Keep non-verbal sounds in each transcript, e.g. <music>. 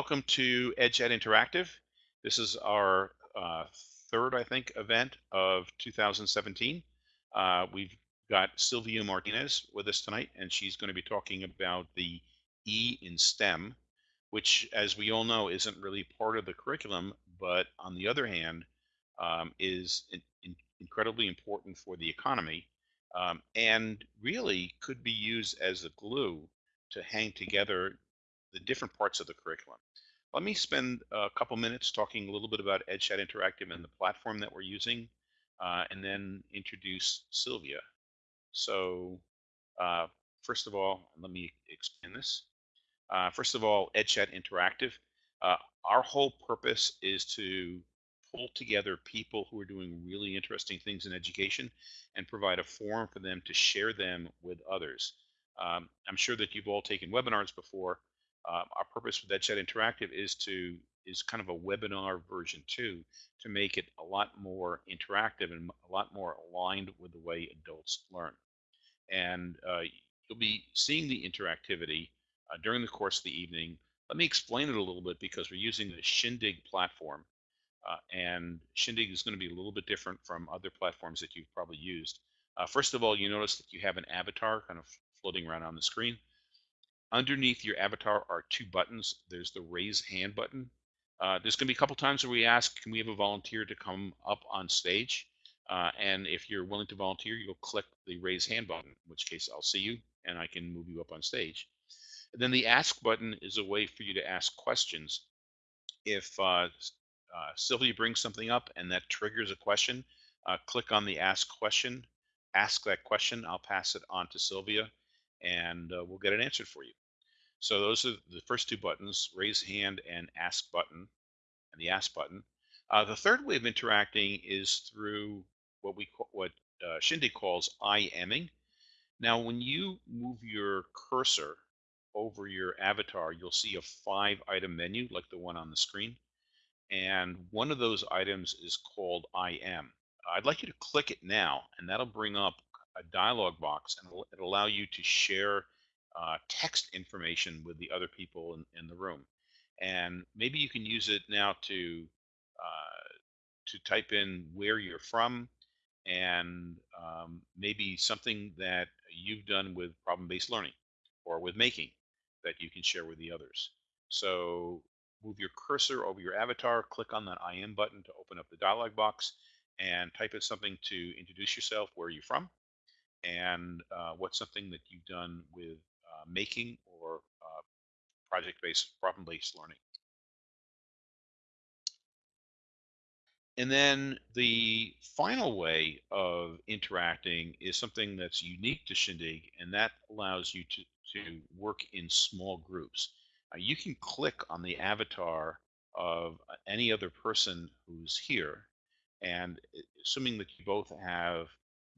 Welcome to EdChat Interactive. This is our uh, third, I think, event of 2017. Uh, we've got Sylvia Martinez with us tonight, and she's going to be talking about the E in STEM, which, as we all know, isn't really part of the curriculum, but on the other hand, um, is in, in incredibly important for the economy um, and really could be used as a glue to hang together the different parts of the curriculum. Let me spend a couple minutes talking a little bit about EdChat Interactive and the platform that we're using, uh, and then introduce Sylvia. So uh, first of all, let me explain this. Uh, first of all, EdChat Interactive. Uh, our whole purpose is to pull together people who are doing really interesting things in education and provide a forum for them to share them with others. Um, I'm sure that you've all taken webinars before. Uh, our purpose with that EdChat Interactive is to is kind of a webinar version two to make it a lot more interactive and a lot more aligned with the way adults learn. And uh, you'll be seeing the interactivity uh, during the course of the evening. Let me explain it a little bit because we're using the Shindig platform. Uh, and Shindig is going to be a little bit different from other platforms that you've probably used. Uh, first of all, you notice that you have an avatar kind of floating around on the screen. Underneath your avatar are two buttons. There's the raise hand button. Uh, there's going to be a couple times where we ask, can we have a volunteer to come up on stage? Uh, and if you're willing to volunteer, you'll click the raise hand button, in which case I'll see you and I can move you up on stage. And then the ask button is a way for you to ask questions. If uh, uh Sylvia brings something up and that triggers a question, uh, click on the ask question, ask that question. I'll pass it on to Sylvia and uh, we'll get it answered for you. So those are the first two buttons, raise hand and ask button, and the ask button. Uh, the third way of interacting is through what we call, what uh, Shindig calls IMing. Now, when you move your cursor over your avatar, you'll see a five item menu like the one on the screen. And one of those items is called IM. I'd like you to click it now, and that'll bring up a dialog box and it'll allow you to share uh, text information with the other people in, in, the room. And maybe you can use it now to uh, to type in where you're from and um, maybe something that you've done with problem-based learning or with making that you can share with the others. So move your cursor over your avatar, click on that IM button to open up the dialog box and type in something to introduce yourself, where are you from, and uh, what's something that you've done with making or uh, project-based, problem-based learning. And then the final way of interacting is something that's unique to Shindig, and that allows you to, to work in small groups. Uh, you can click on the avatar of any other person who's here, and assuming that you both have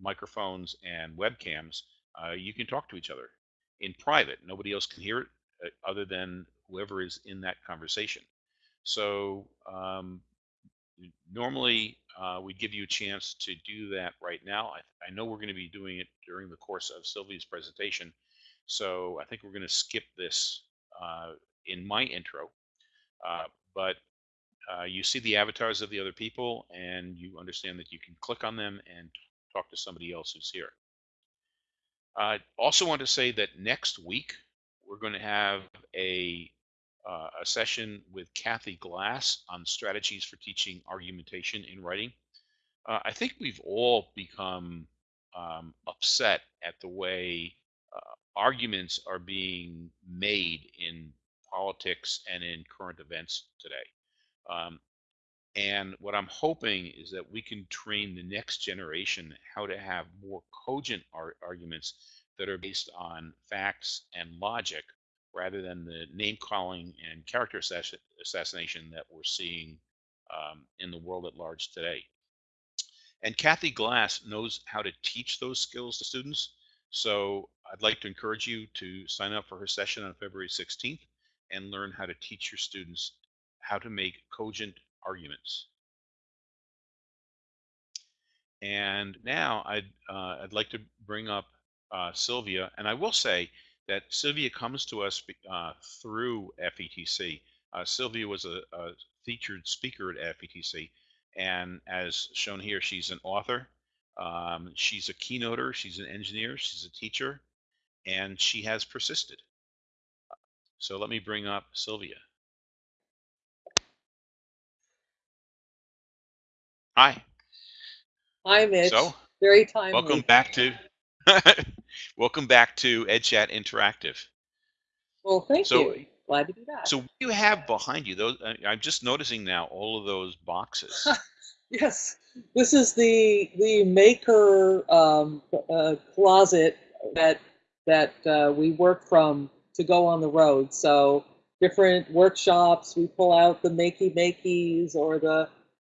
microphones and webcams, uh, you can talk to each other in private. Nobody else can hear it uh, other than whoever is in that conversation. So um, normally uh, we give you a chance to do that right now. I, I know we're going to be doing it during the course of Sylvia's presentation. So I think we're going to skip this uh, in my intro. Uh, but uh, you see the avatars of the other people and you understand that you can click on them and talk to somebody else who's here. I also want to say that next week we're going to have a uh, a session with Kathy Glass on strategies for teaching argumentation in writing. Uh, I think we've all become um, upset at the way uh, arguments are being made in politics and in current events today. Um, and what I'm hoping is that we can train the next generation how to have more cogent ar arguments that are based on facts and logic rather than the name calling and character assassination that we're seeing um, in the world at large today. And Kathy Glass knows how to teach those skills to students. So I'd like to encourage you to sign up for her session on February 16th and learn how to teach your students how to make cogent arguments. And now I'd, uh, I'd like to bring up uh, Sylvia, and I will say that Sylvia comes to us uh, through FETC. Uh, Sylvia was a, a, featured speaker at FETC, and as shown here, she's an author. Um, she's a keynoter. She's an engineer. She's a teacher, and she has persisted. So let me bring up Sylvia. Hi. Hi, Mitch. So, very timely. Welcome back to <laughs> welcome back to EdChat Interactive. Well, thank so, you. Glad to be back. So, what do you have behind you? Those I'm just noticing now all of those boxes. <laughs> yes, this is the the maker um, uh, closet that that uh, we work from to go on the road. So different workshops, we pull out the makey makeys or the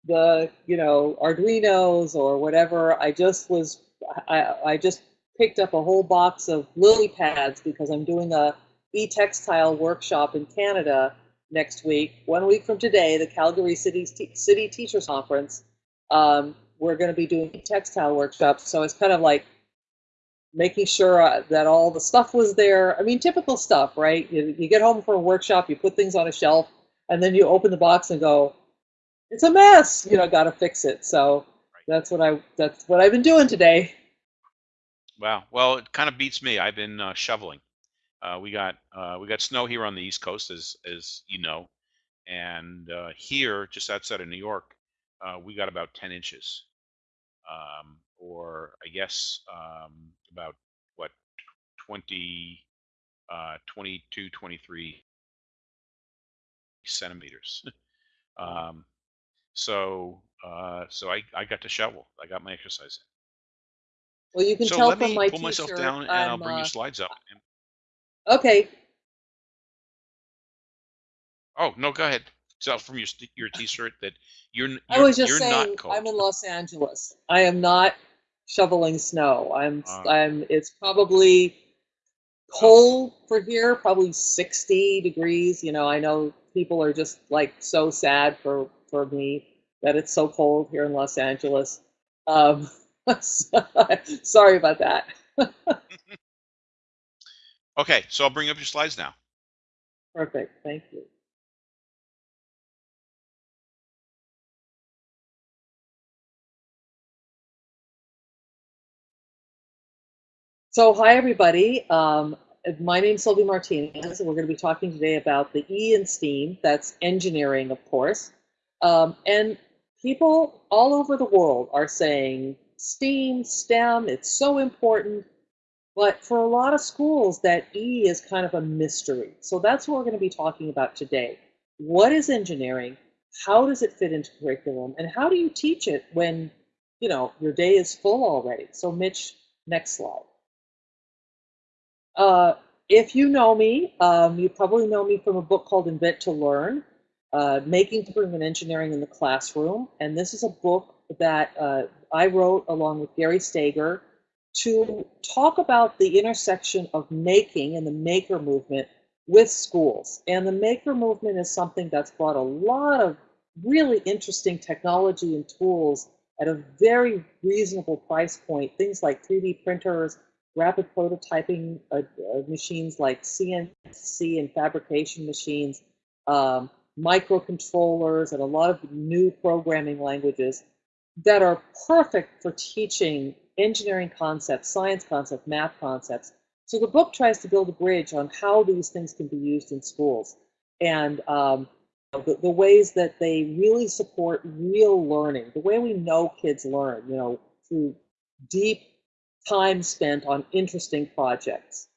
the you know Arduinos or whatever. I just was I, I just picked up a whole box of lily pads because I'm doing a e-textile workshop in Canada next week. One week from today, the Calgary City City Teachers Conference. Um, we're going to be doing textile workshops, so it's kind of like making sure uh, that all the stuff was there. I mean, typical stuff, right? You, you get home from a workshop, you put things on a shelf, and then you open the box and go, it's a mess. You know, got to fix it. So that's what I that's what I've been doing today. Wow. Well, it kind of beats me. I've been uh, shoveling. Uh, we got uh, we got snow here on the East Coast, as as you know, and uh, here, just outside of New York, uh, we got about 10 inches, um, or I guess um, about what 20, uh, 22, 23 centimeters. <laughs> um, so uh, so I, I got to shovel. I got my exercise in. Well, you can so tell let from me my pull myself t-shirt, down and I'm, I'll bring uh, you slides up. Okay. Oh no, go ahead. Tell from your st- your t-shirt that you're n- I you're, was just you're saying. I'm in Los Angeles. I am not shoveling snow. I'm Uh. I'm it's probably cold for here, probably 60 degrees. You know, I know people are just like so sad for for me that it's so cold here in Los Angeles. Um, <laughs> <laughs> sorry about that. <laughs> Okay, so I'll bring up your slides now. Perfect. Thank you. So, hi everybody. Um, my name is Sylvia Martinez, and we're going to be talking today about the E in STEAM. That's engineering, of course. Um, and people all over the world are saying STEAM, STEM, it's so important. But for a lot of schools, that E is kind of a mystery. So that's what we're going to be talking about today. What is engineering? How does it fit into curriculum? And how do you teach it when, you know, your day is full already? So Mitch, next slide. Uh, if you know me, um, you probably know me from a book called Invent to Learn, uh, Making Curriculum Engineering in the Classroom. And this is a book that uh, I wrote along with Gary Stager to talk about the intersection of making and the maker movement with schools. And the maker movement is something that's brought a lot of really interesting technology and tools at a very reasonable price point. Things like 3D printers, rapid prototyping uh, uh, machines like CNC and fabrication machines, um, microcontrollers, and a lot of new programming languages that are perfect for teaching engineering concepts, science concepts, math concepts. So the book tries to build a bridge on how these things can be used in schools and um, the, the ways that they really support real learning, the way we know kids learn, you know, through deep time spent on interesting projects.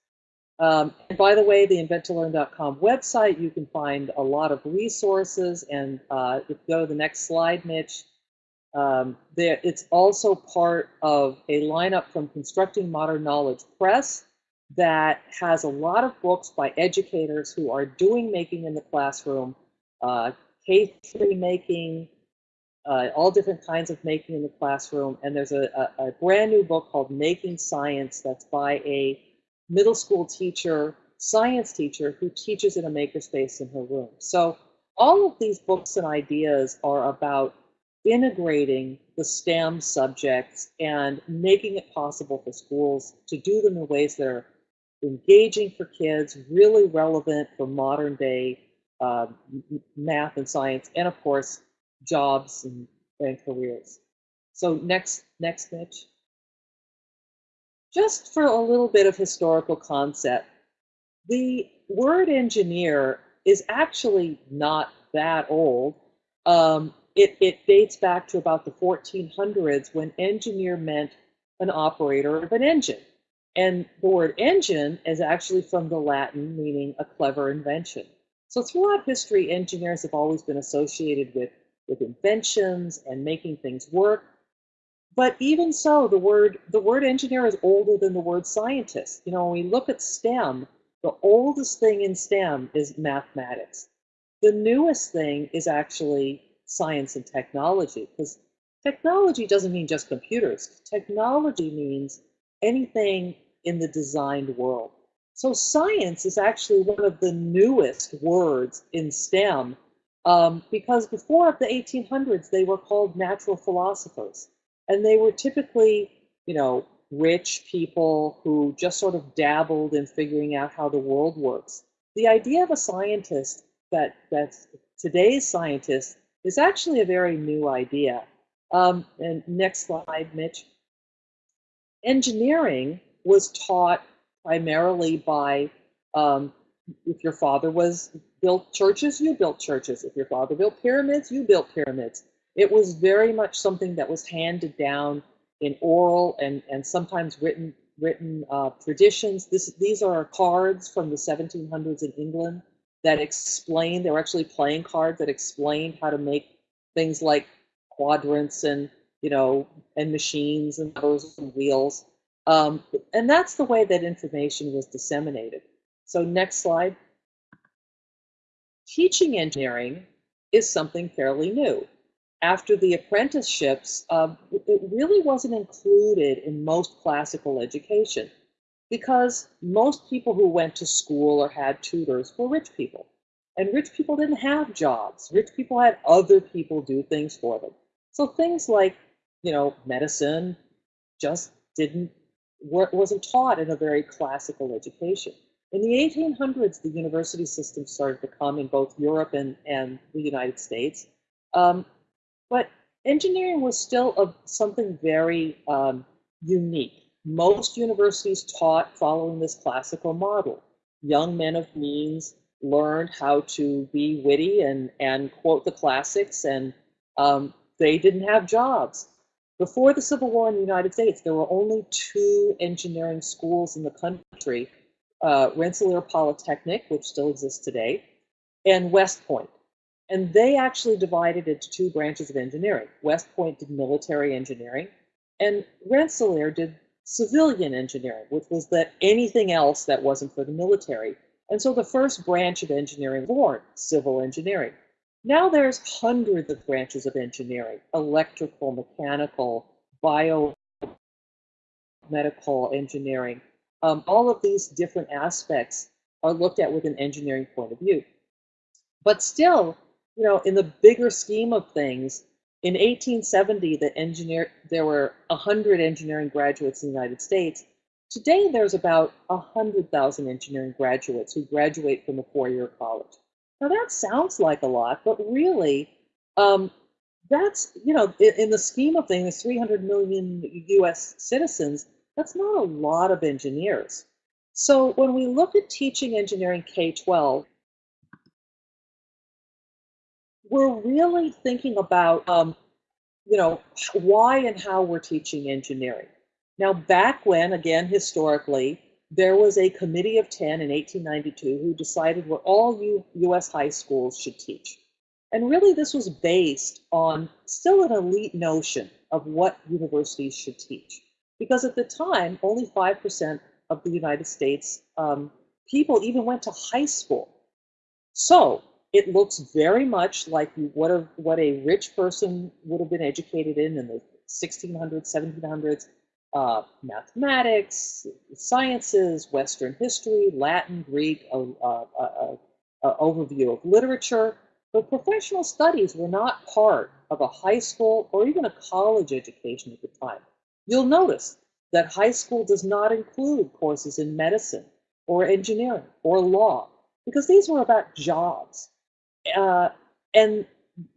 Um, and by the way, the inventtolearn.com website, you can find a lot of resources. And uh, if you go to the next slide, Mitch, um, there, it's also part of a lineup from Constructing Modern Knowledge Press that has a lot of books by educators who are doing making in the classroom, uh, K3 making, uh, all different kinds of making in the classroom. And there's a, a, a, brand new book called Making Science that's by a middle school teacher, science teacher, who teaches in a makerspace in her room. So all of these books and ideas are about integrating the STEM subjects and making it possible for schools to do them in ways that are engaging for kids, really relevant for modern day uh, math and science, and of course, jobs and, and careers. So next, next, Mitch. Just for a little bit of historical concept, the word engineer is actually not that old. Um, it, it dates back to about the 1400s when engineer meant an operator of an engine. And the word engine is actually from the Latin meaning a clever invention. So throughout history, engineers have always been associated with, with inventions and making things work. But even so, the word the word engineer is older than the word scientist. You know, when we look at STEM, the oldest thing in STEM is mathematics. The newest thing is actually science and technology, because technology doesn't mean just computers. Technology means anything in the designed world. So science is actually one of the newest words in STEM um, because before the 1800s, they were called natural philosophers. And they were typically, you know, rich people who just sort of dabbled in figuring out how the world works. The idea of a scientist that that's today's scientist is actually a very new idea. Um, and next slide, Mitch. Engineering was taught primarily by um, if your father was built churches, you built churches. If your father built pyramids, you built pyramids. It was very much something that was handed down in oral and, and sometimes written written uh, traditions. This, these are cards from the 1700s in England that explain, they were actually playing cards that explained how to make things like quadrants and, you know, and machines and and wheels. Um, and that's the way that information was disseminated. So next slide. Teaching engineering is something fairly new after the apprenticeships, uh, it really wasn't included in most classical education because most people who went to school or had tutors were rich people. And rich people didn't have jobs. Rich people had other people do things for them. So things like, you know, medicine just didn't, wasn't taught in a very classical education. In the 1800s, the university system started to come in both Europe and, and the United States. Um, but engineering was still a, something very um, unique. Most universities taught following this classical model. Young men of means learned how to be witty and, and quote the classics, and um, they didn't have jobs. Before the Civil War in the United States, there were only two engineering schools in the country uh, Rensselaer Polytechnic, which still exists today, and West Point. And they actually divided into two branches of engineering. West Point did military engineering, and Rensselaer did civilian engineering, which was that anything else that wasn't for the military. And so the first branch of engineering born, civil engineering. Now there's hundreds of branches of engineering, electrical, mechanical, biomedical engineering. Um, all of these different aspects are looked at with an engineering point of view. But still, you know, in the bigger scheme of things, in 1870, the engineer there were 100 engineering graduates in the United States. Today, there's about 100,000 engineering graduates who graduate from a four-year college. Now, that sounds like a lot, but really, um, that's, you know, in, in the scheme of things, 300 million US citizens, that's not a lot of engineers. So when we look at teaching engineering K-12, we're really thinking about, um, you know, why and how we're teaching engineering. Now, back when, again, historically, there was a committee of 10 in 1892 who decided what all U US high schools should teach. And really, this was based on still an elite notion of what universities should teach. Because at the time, only 5% of the United States um, people even went to high school. So it looks very much like what a, what a rich person would have been educated in in the 1600s, 1700s, uh, mathematics, sciences, Western history, Latin, Greek, a, a, a, a overview of literature. But professional studies were not part of a high school or even a college education at the time. You'll notice that high school does not include courses in medicine or engineering or law because these were about jobs. Uh, and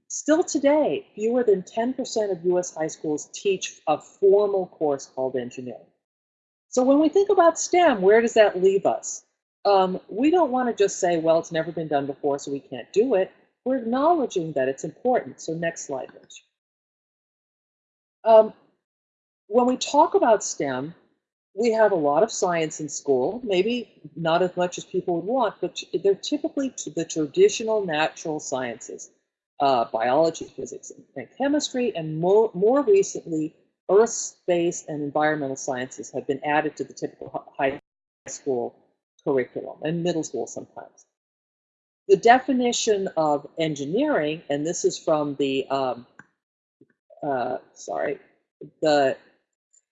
still today, fewer than 10% of US high schools teach a formal course called engineering. So when we think about STEM, where does that leave us? Um, we don't want to just say, well, it's never been done before, so we can't do it. We're acknowledging that it's important. So next slide, Rich. Um, when we talk about STEM, we have a lot of science in school, maybe not as much as people would want, but they're typically the traditional natural sciences, uh, biology, physics, and chemistry, and more, more recently, earth, space, and environmental sciences have been added to the typical high school curriculum and middle school sometimes. The definition of engineering, and this is from the, um, uh, sorry, the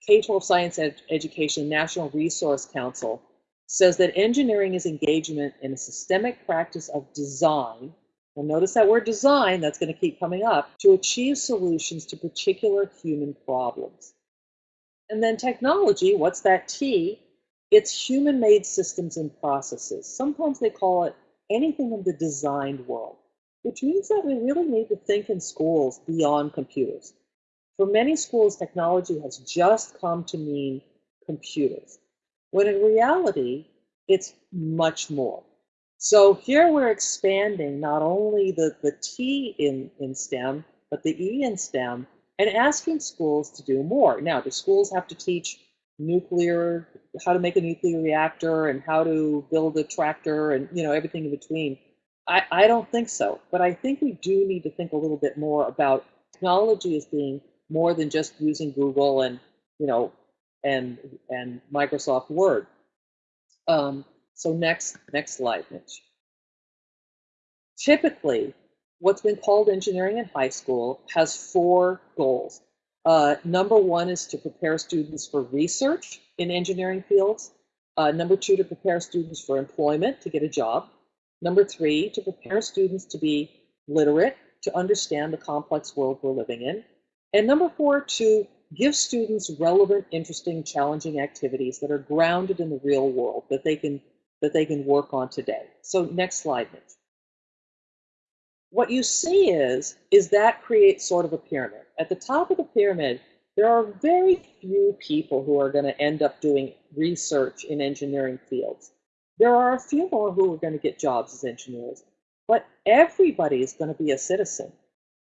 K-12 Science Ed Education National Research Council says that engineering is engagement in a systemic practice of design, and notice that word design, that's going to keep coming up, to achieve solutions to particular human problems. And then technology, what's that T? It's human-made systems and processes. Sometimes they call it anything in the designed world, which means that we really need to think in schools beyond computers. For many schools, technology has just come to mean computers, when in reality, it's much more. So here we're expanding not only the, the T in, in STEM, but the E in STEM, and asking schools to do more. Now, do schools have to teach nuclear, how to make a nuclear reactor and how to build a tractor and you know everything in between? I, I don't think so. But I think we do need to think a little bit more about technology as being more than just using Google and you know and and Microsoft Word. Um, so next next slide, Mitch. Typically, what's been called engineering in high school has four goals. Uh, number one is to prepare students for research in engineering fields. Uh, number two, to prepare students for employment, to get a job. Number three, to prepare students to be literate, to understand the complex world we're living in. And number four, to give students relevant, interesting, challenging activities that are grounded in the real world that they can that they can work on today. So next slide, Mitch. What you see is, is that creates sort of a pyramid. At the top of the pyramid, there are very few people who are going to end up doing research in engineering fields. There are a few more who are going to get jobs as engineers, but everybody is going to be a citizen.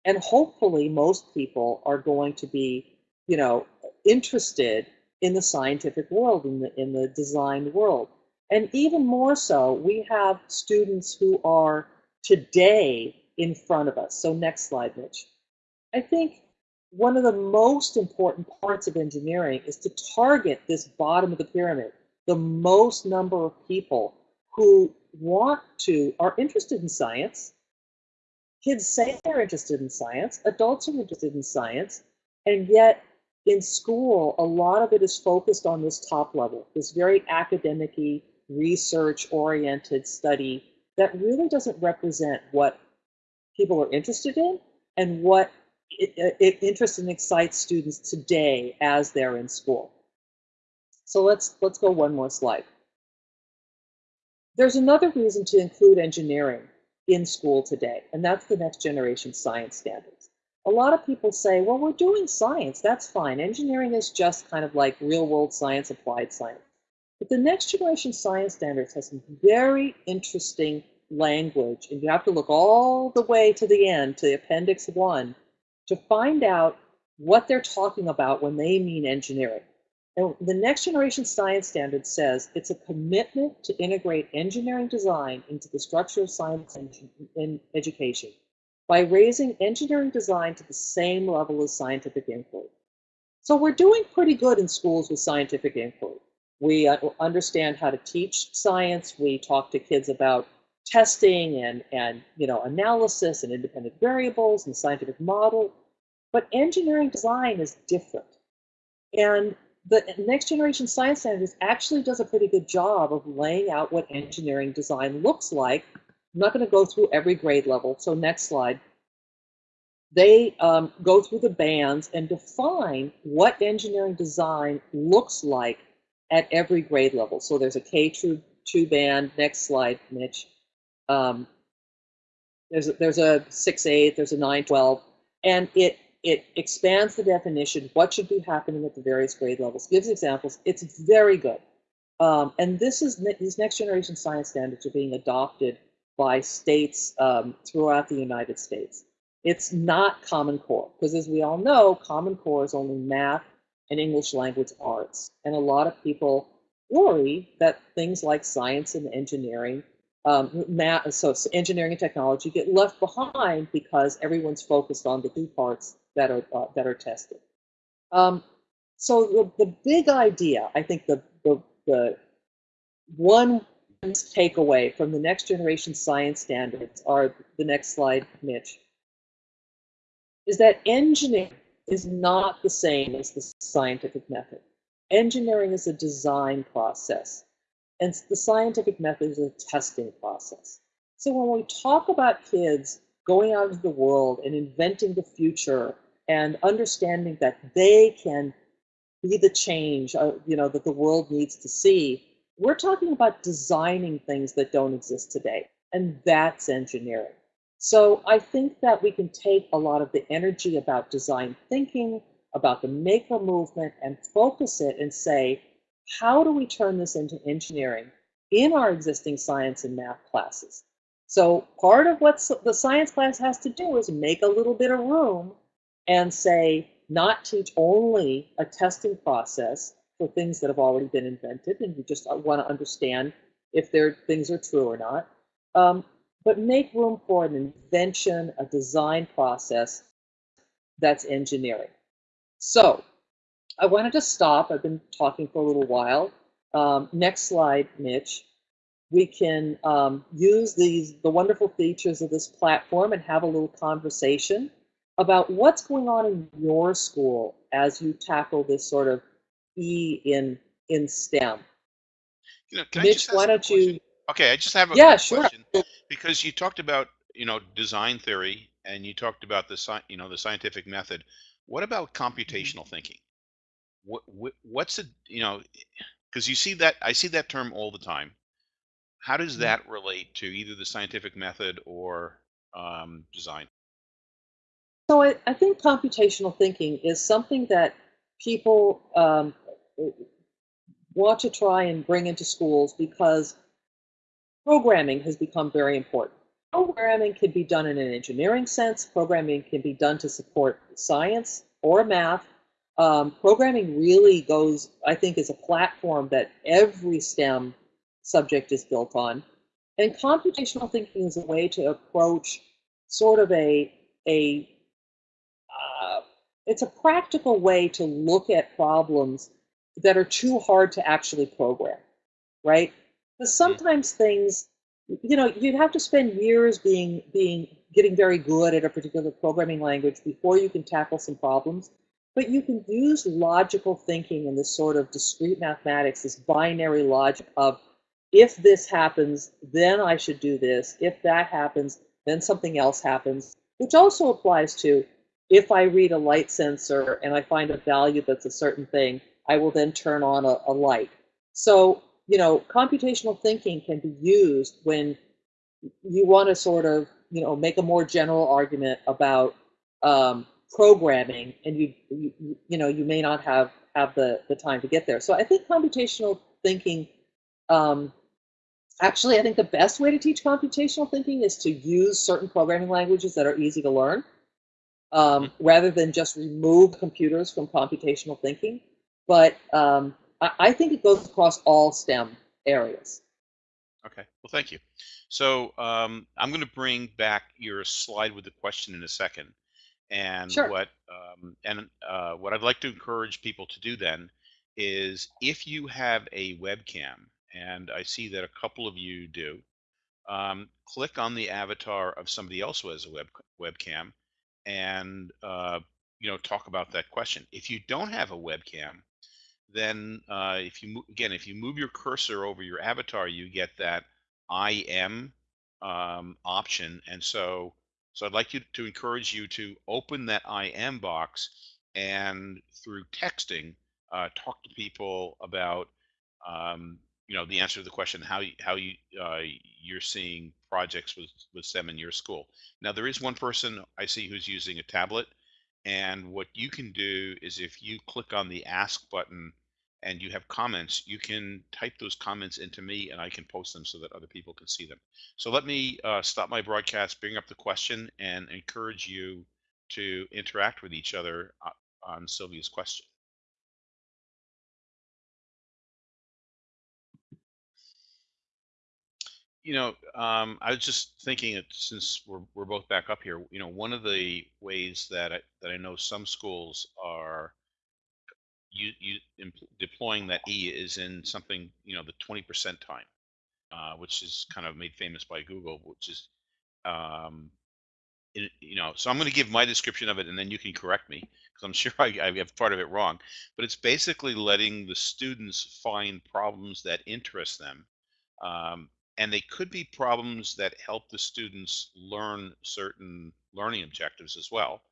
And hopefully most people are going to be, you know, interested in the scientific world, in the, in the design world. And even more so, we have students who are today in front of us. So next slide, Mitch. I think one of the most important parts of engineering is to target this bottom of the pyramid, the most number of people who want to, are interested in science, Kids say they're interested in science, adults are interested in science, and yet in school, a lot of it is focused on this top level, this very academic research oriented study that really doesn't represent what people are interested in and what it, it interests and excites students today as they're in school. So let's let's go one more slide. There's another reason to include engineering in school today, and that's the next generation science standards. A lot of people say, well, we're doing science, that's fine. Engineering is just kind of like real world science, applied science. But the next generation science standards has some very interesting language, and you have to look all the way to the end, to the Appendix 1, to find out what they're talking about when they mean engineering. And the next generation science standard says it's a commitment to integrate engineering design into the structure of science and education by raising engineering design to the same level as scientific inquiry. So we're doing pretty good in schools with scientific inquiry. We uh, understand how to teach science. We talk to kids about testing and, and you know, analysis and independent variables and scientific model. But engineering design is different. And the next generation science standards actually does a pretty good job of laying out what engineering design looks like. I'm not going to go through every grade level, so next slide. They um, go through the bands and define what engineering design looks like at every grade level. So there's a K2 band, next slide, Mitch. Um, there's a, there's a six eight, there's a 9-12, and it it expands the definition. What should be happening at the various grade levels? Gives examples. It's very good. Um, and this is these next generation science standards are being adopted by states um, throughout the United States. It's not Common Core because, as we all know, Common Core is only math and English language arts, and a lot of people worry that things like science and engineering, um, math, so engineering and technology get left behind because everyone's focused on the two parts that are uh, that are tested. Um, so the, the big idea, I think the, the, the one takeaway from the next generation science standards are the next slide, Mitch, is that engineering is not the same as the scientific method. Engineering is a design process, and the scientific method is a testing process. So when we talk about kids going out into the world and inventing the future and understanding that they can be the change uh, you know that the world needs to see we're talking about designing things that don't exist today and that's engineering. So i think that we can take a lot of the energy about design thinking about the maker movement and focus it and say how do we turn this into engineering in our existing science and math classes? So part of what the science class has to do is make a little bit of room and say not teach only a testing process for things that have already been invented and you just want to understand if their things are true or not, um, but make room for an invention, a design process that's engineering. So I wanted to stop. I've been talking for a little while. Um, next slide, Mitch. We can um, use these the wonderful features of this platform and have a little conversation about what's going on in your school as you tackle this sort of E in in STEM. You know, can Mitch, why don't you? Okay, I just have a Yeah, sure. question because you talked about you know design theory and you talked about the sci- you know the scientific method. What about Mhm. computational thinking? What, what what's it you know because you see that I see that term all the time. How does Mhm. that relate to either the scientific method or um, design? So I, I think computational thinking is something that people um, want to try and bring into schools because programming has become very important. Programming can be done in an engineering sense. Programming can be done to support science or math. Um, programming really goes, I think, is a platform that every STEM subject is built on. And computational thinking is a way to approach sort of a, a it's a practical way to look at problems that are too hard to actually program, right? Because sometimes things, you know, you'd have to spend years being being getting very good at a particular programming language before you can tackle some problems. But you can use logical thinking and this sort of discrete mathematics, this binary logic of if this happens, then I should do this. If that happens, then something else happens, which also applies to if I read a light sensor and I find a value that's a certain thing, I will then turn on a, a light. So, you know, computational thinking can be used when you want to sort of, you know, make a more general argument about um, programming, and you, you, you know, you may not have have the the time to get there. So, I think computational thinking. Um, actually, I think the best way to teach computational thinking is to use certain programming languages that are easy to learn. Um, rather than just remove computers from computational thinking. But um, I, I think it goes across all STEM areas. Okay. Well, thank you. So um, I'm going to bring back your slide with the question in a second. And Sure. what um, and uh, what I'd like to encourage people to do then is if you have a webcam, and I see that a couple of you do, um, click on the avatar of somebody else who has a web webcam, and uh, you know talk about that question. If you don't have a webcam, then uh, if you again if you move your cursor over your avatar you get that i am um, option and so so i'd like you to encourage you to open that i am box and through texting uh, talk to people about um, you know the answer to the question how you, how you uh, you're seeing projects with with STEM in your school. Now there is one person I see who's using a tablet, and what you can do is if you click on the ask button and you have comments, you can type those comments into me and I can post them so that other people can see them. So let me uh, stop my broadcast, bring up the question, and encourage you to interact with each other uh, on Sylvia's question. You know, um, I was just thinking that since we're, we're both back up here, you know, one of the ways that I, that I know some schools are you, you empl- deploying that E is in something, you know, the 20% time, uh, which is kind of made famous by Google, which is, um, in, you know, so I'm going to give my description of it and then you can correct me because I'm <laughs> sure I, I have part of it wrong. But it's basically letting the students find problems that interest them. Um, and they could be problems that help the students learn certain learning objectives as well.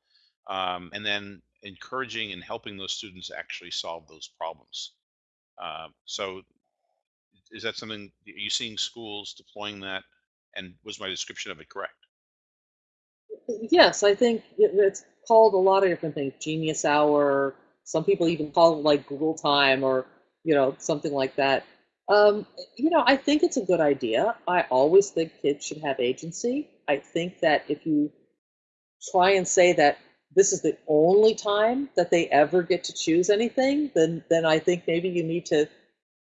Um, and then encouraging and helping those students actually solve those problems. Uh, so is that something, are you seeing schools deploying that? And was my description of it correct? Yes, I think it's called a lot of different things. Genius Hour. Some people even call it like Google Time or you know something like that. Um, you know, I think it's a good idea. I always think kids should have agency. I think that if you try and say that this is the only time that they ever get to choose anything, then then I think maybe you need to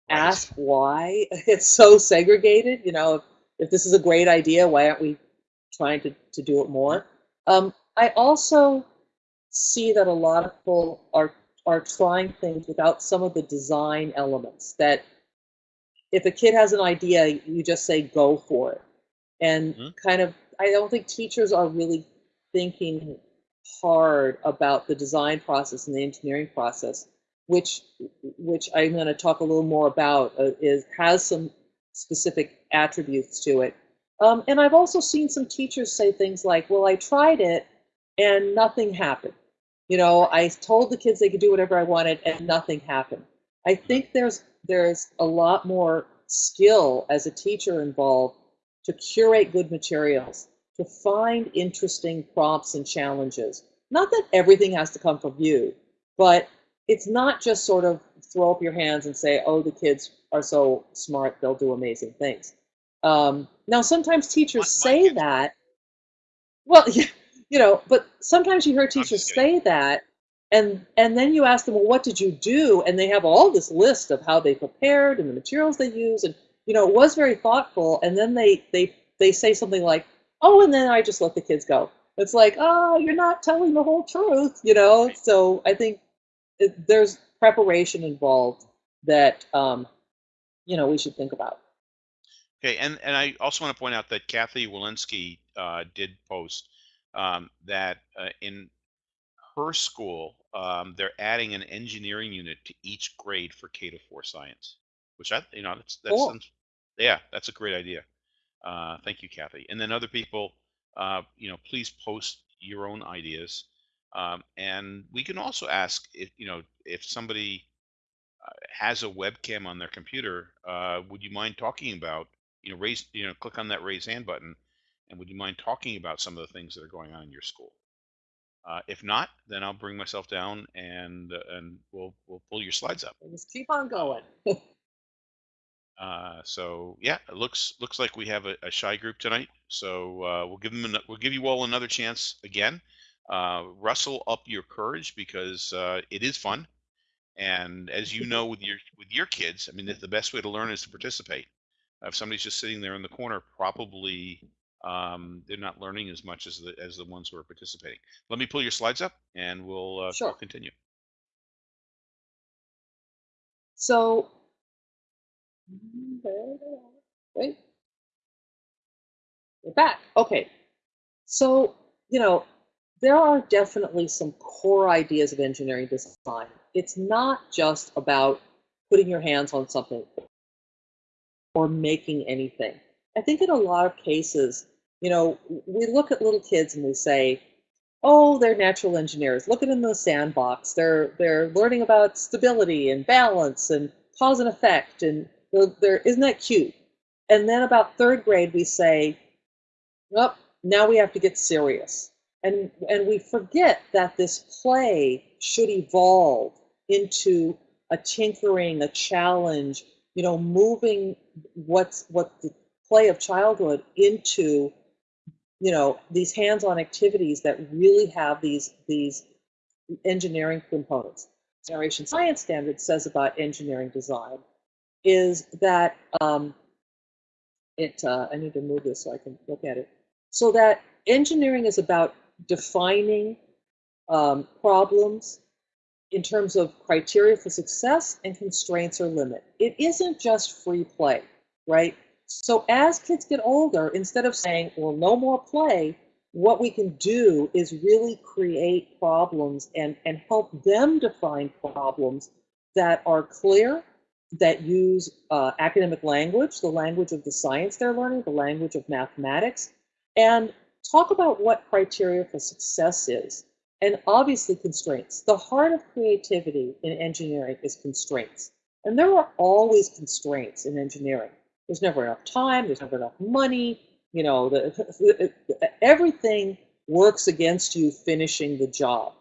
ask why <laughs> it's so segregated. You know, if, if this is a great idea, why aren't we trying to, to do it more? Um, I also see that a lot of people are are trying things without some of the design elements that if a kid has an idea, you just say go for it. And Mhm. kind of I don't think teachers are really thinking hard about the design process and the engineering process, which which I'm going to talk a little more about uh, is has some specific attributes to it. Um, and I've also seen some teachers say things like, "Well, I tried it and nothing happened." You know, I told the kids they could do whatever I wanted and nothing happened. I think there's there's a lot more skill as a teacher involved to curate good materials, to find interesting prompts and challenges. Not that everything has to come from you, but it's not just sort of throw up your hands and say, oh, the kids are so smart, they'll do amazing things. Um, now, sometimes teachers say that, well, <laughs> you know, but sometimes you hear teachers say that, and and then you ask them, well, what did you do? And they have all this list of how they prepared and the materials they use, and you know, it was very thoughtful. And then they they they say something like, oh, and then I just let the kids go. It's like, oh, you're not telling the whole truth, you know. So I think it, there's preparation involved that um, you know we should think about. Okay, and, and I also want to point out that Kathy Walensky uh, did post um, that uh, in her school, um, they're adding an engineering unit to each grade for K to four science, which I, you know, that's that's Cool. sounds- yeah, that's a great idea. Uh, thank you, Kathy. And then other people, uh, you know, please post your own ideas. Um, and we can also ask if you know if somebody uh, has a webcam on their computer, uh, would you mind talking about, you know, raise, you know, click on that raise hand button, and would you mind talking about some of the things that are going on in your school? Uh, if not, then I'll bring myself down and uh, and we'll we'll pull your slides up. Just keep on going. <laughs> Uh, so yeah, it looks looks like we have a, a shy group tonight. So uh, we'll give them an, we'll give you all another chance again. Uh, rustle up your courage because uh, it is fun. And as you know, with your with your kids, I mean, the the best way to learn is to participate. If somebody's just sitting there in the corner, probably um, they're not learning as much as the as the ones who are participating. Let me pull your slides up, and we'll uh, we'll Sure. continue. So, wait, we're back. Okay. So, you know, there are definitely some core ideas of engineering design. It's not just about putting your hands on something or making anything. I think in a lot of cases, you know, we look at little kids and we say, "Oh, they're natural engineers. Look at them in the sandbox. They're they're learning about stability and balance and cause and effect, and they're isn't that cute?" And then about third grade, we say, well, now we have to get serious. And, and we forget that this play should evolve into a tinkering, a challenge, you know, moving what's what the play of childhood into, you know, these hands-on activities that really have these these engineering components. Generation Science Standard says about engineering design is that um, it. Uh, I need to move this so I can look at it. So that engineering is about defining um, problems in terms of criteria for success and constraints or limit. It isn't just free play, right? So as kids get older, instead of saying, well, no more play, what we can do is really create problems and, and help them define problems that are clear, that use uh, academic language, the language of the science they're learning, the language of mathematics, and talk about what criteria for success is and obviously constraints. The heart of creativity in engineering is constraints. And there are always constraints in engineering. There's never enough time, there's never enough money, you know, the, <laughs> everything works against you finishing the job.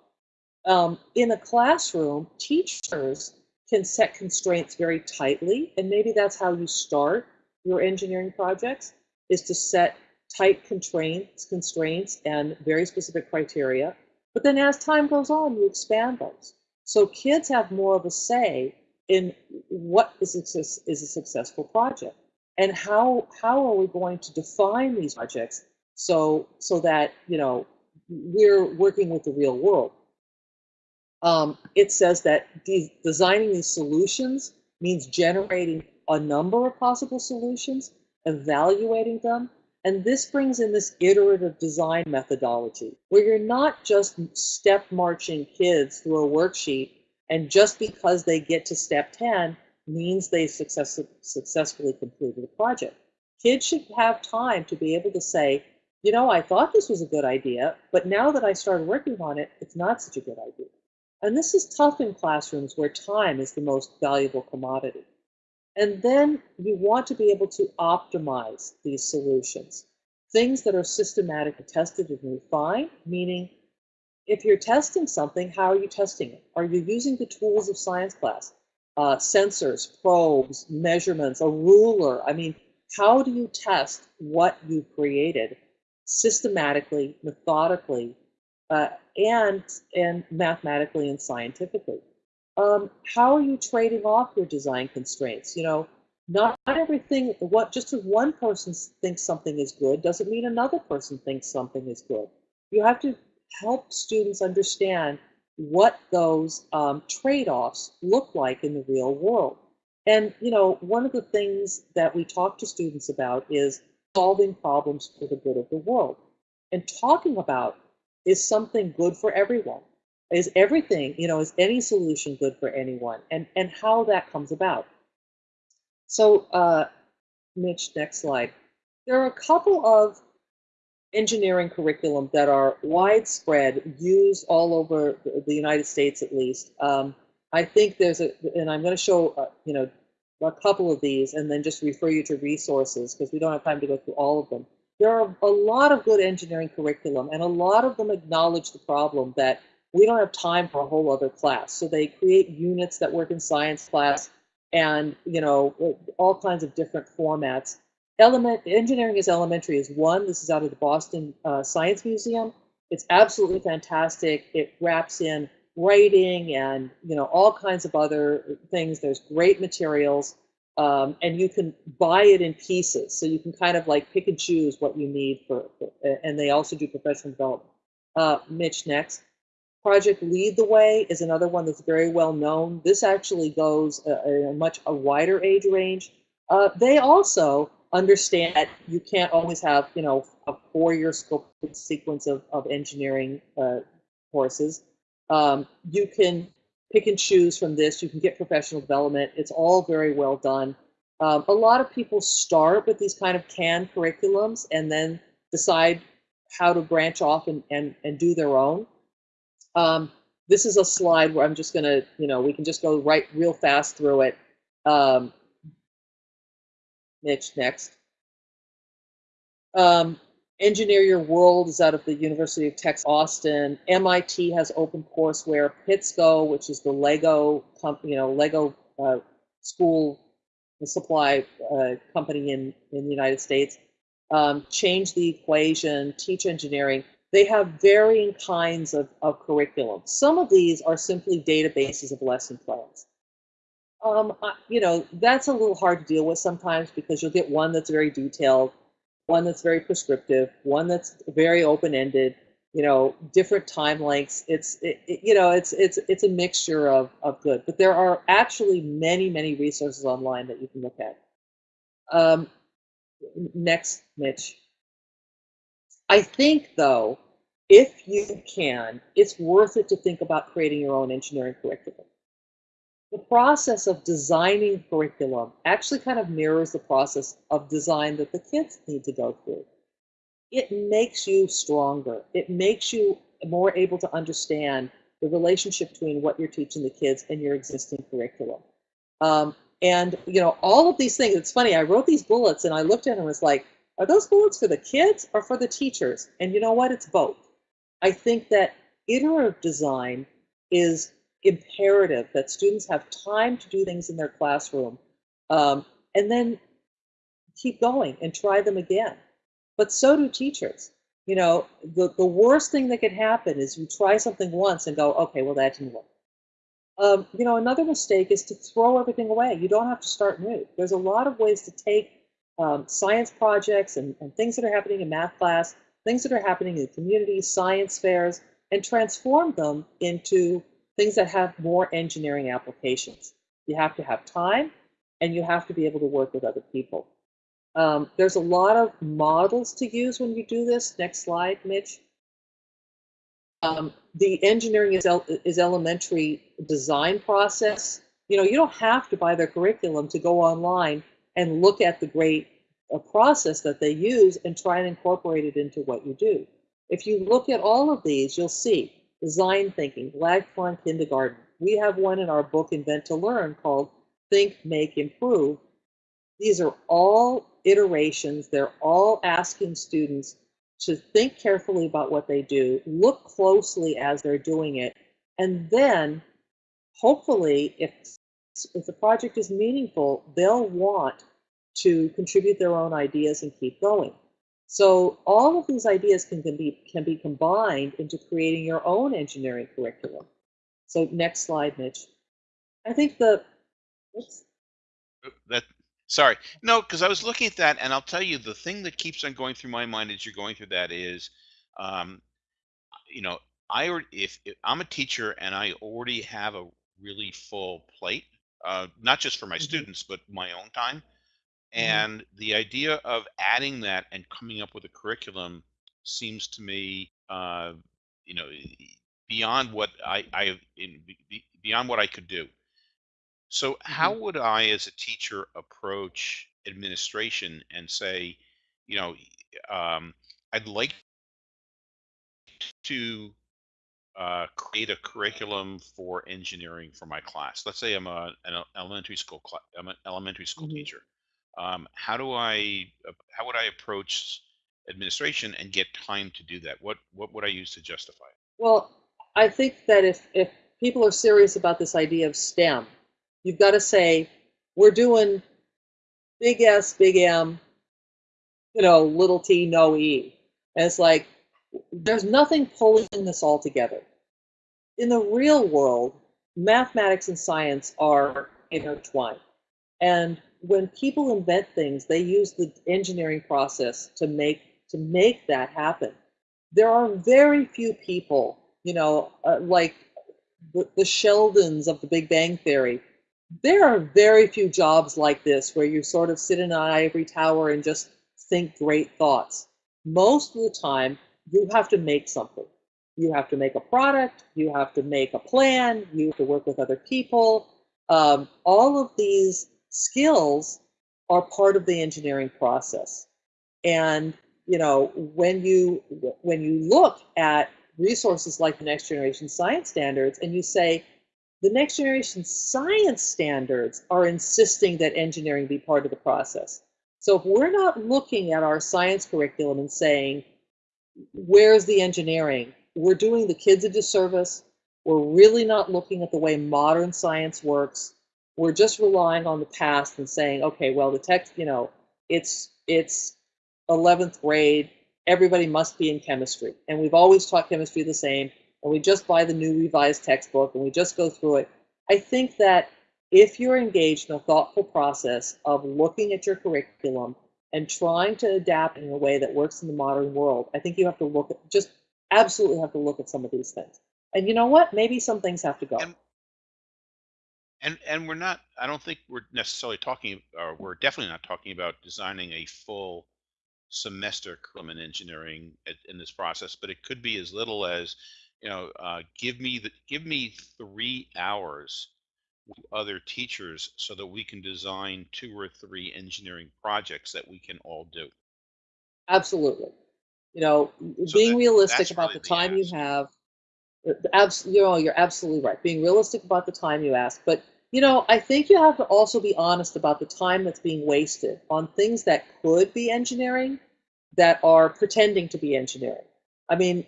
Um, in a classroom, teachers can set constraints very tightly, and maybe that's how you start your engineering projects, is to set tight constraints, constraints and very specific criteria. But then as time goes on, you expand those. So kids have more of a say in what is a, is a successful project and how how are we going to define these projects so so that you know we're working with the real world. Um, it says that de designing these solutions means generating a number of possible solutions, evaluating them, and this brings in this iterative design methodology where you're not just step marching kids through a worksheet and just because they get to step 10 means they success successfully completed a project. Kids should have time to be able to say, you know, I thought this was a good idea, but now that I started working on it, it's not such a good idea. And this is tough in classrooms where time is the most valuable commodity. And then you want to be able to optimize these solutions. Things that are systematically tested and refined, meaning if you're testing something, how are you testing it? Are you using the tools of science class? Uh, sensors, probes, measurements, a ruler. I mean, how do you test what you created systematically, methodically, uh, and, and mathematically and scientifically? um, how are you trading off your design constraints? You know, not, everything, what just because one person thinks something is good doesn't mean another person thinks something is good. You have to help students understand what those um, trade-offs look like in the real world. And, you know, one of the things that we talk to students about is solving problems for the good of the world. And talking about is something good for everyone is everything, you know, is any solution good for anyone and, and how that comes about. So, uh, Mitch, next slide. There are a couple of engineering curriculum that are widespread, used all over the United States at least. Um, I think there's a, and I'm going to show, uh, you know, a couple of these and then just refer you to resources because we don't have time to go through all of them. There are a lot of good engineering curriculum and a lot of them acknowledge the problem that we don't have time for a whole other class. So they create units that work in science class and, you know, all kinds of different formats. Element Engineering is Elementary is one. This is out of the Boston uh, Science Museum. It's absolutely fantastic. It wraps in writing and, you know, all kinds of other things. There's great materials. Um, and you can buy it in pieces. So you can kind of like pick and choose what you need for, for and they also do professional development. Uh, Mitch, next. Project Lead the Way is another one that's very well known. This actually goes a, a much a wider age range. Uh, they also understand that you can't always have, you know, a four-year scope sequence of, of engineering uh, courses. Um, you can pick and choose from this. You can get professional development. It's all very well done. Um, a lot of people start with these kind of canned curriculums and then decide how to branch off and, and, and do their own. Um, this is a slide where I'm just going to, you know, we can just go right real fast through it. Um, Mitch, next. Um, Engineer Your World is out of the University of Texas Austin. MIT has open OpenCourseware. Pitsco, which is the Lego company, you know, Lego uh, school supply uh, company in in the United States. Um, change the equation, teach engineering. They have varying kinds of, of curriculum. Some of these are simply databases of lesson plans. Um, you know, that's a little hard to deal with sometimes because you'll get one that's very detailed one that's very prescriptive, one that's very open-ended, you know, different time lengths. It's, it, it, you know, it's, it's, it's a mixture of, of good, but there are actually many, many resources online that you can look at. Um, next, Mitch. I think though, if you can, it's worth it to think about creating your own engineering curriculum the process of designing curriculum actually kind of mirrors the process of design that the kids need to go through. It makes you stronger. It makes you more able to understand the relationship between what you're teaching the kids and your existing curriculum. Um, and you know, all of these things, it's funny, I wrote these bullets and I looked at them and was like, are those bullets for the kids or for the teachers? And you know what? It's both. I think that iterative design is imperative that students have time to do things in their classroom um, and then keep going and try them again. But so do teachers. You know, the, the worst thing that could happen is you try something once and go, okay, well, that didn't work. Um, you know, another mistake is to throw everything away. You don't have to start new. There's a lot of ways to take um, science projects and, and things that are happening in math class, things that are happening in the community science fairs, and transform them into things that have more engineering applications. You have to have time and you have to be able to work with other people. Um, there's a lot of models to use when you do this. Next slide, Mitch. Um, the engineering is, el is elementary design process. You know, you don't have to buy their curriculum to go online and look at the great uh, process that they use and try and incorporate it into what you do. If you look at all of these, you'll see design thinking, lifelong kindergarten. We have one in our book, Invent to Learn, called Think, Make, Improve. These are all iterations. They're all asking students to think carefully about what they do, look closely as they're doing it, and then hopefully, if, if the project is meaningful, they'll want to contribute their own ideas and keep going. So all of these ideas can, can, be, can be combined into creating your own engineering curriculum. So next slide, Mitch. I think the, oops. That, sorry, no, because I was looking at that and I'll tell you the thing that keeps on going through my mind as you're going through that is, um, you know, I if, if I'm a teacher and I already have a really full plate, uh, not just for my mm -hmm. students, but my own time. And the idea of adding that and coming up with a curriculum seems to me, uh, you know, beyond what I, I in, beyond what I could do. So, how mm-hmm. would I, as a teacher, approach administration and say, you know, um, I'd like to uh, create a curriculum for engineering for my class. Let's say I'm a, an elementary school I'm an elementary school mm-hmm. teacher um, how do I uh, how would I approach administration and get time to do that? What what would I use to justify it? Well, I think that if if people are serious about this idea of STEM, you've got to say we're doing big S, big M, you know, little t, no e. And it's like there's nothing pulling this all together. In the real world, mathematics and science are intertwined. And when people invent things, they use the engineering process to make to make that happen. There are very few people, you know, uh, like the, the Sheldons of the Big Bang Theory. There are very few jobs like this where you sort of sit in an ivory tower and just think great thoughts. Most of the time, you have to make something. You have to make a product, you have to make a plan, you have to work with other people. Um, all of these skills are part of the engineering process. And you know, when you when you look at resources like the next generation science standards and you say the next generation science standards are insisting that engineering be part of the process. So if we're not looking at our science curriculum and saying, where's the engineering? We're doing the kids a disservice. We're really not looking at the way modern science works. We're just relying on the past and saying, okay, well, the text, you know, it's it's 11th grade. Everybody must be in chemistry, and we've always taught chemistry the same. And we just buy the new revised textbook and we just go through it. I think that if you're engaged in a thoughtful process of looking at your curriculum and trying to adapt in a way that works in the modern world, I think you have to look at just absolutely have to look at some of these things. And you know what? Maybe some things have to go. And and and we're not. I don't think we're necessarily talking, or we're definitely not talking about designing a full semester curriculum in engineering at, in this process. But it could be as little as, you know, uh, give me the give me three hours with other teachers so that we can design two or three engineering projects that we can all do. Absolutely. You know, So being that realistic about really the the time you have, uh, abs- you know, you're absolutely right. Being realistic about the time you ask, but you know, I think you have to also be honest about the time that's being wasted on things that could be engineering that are pretending to be engineering. I mean,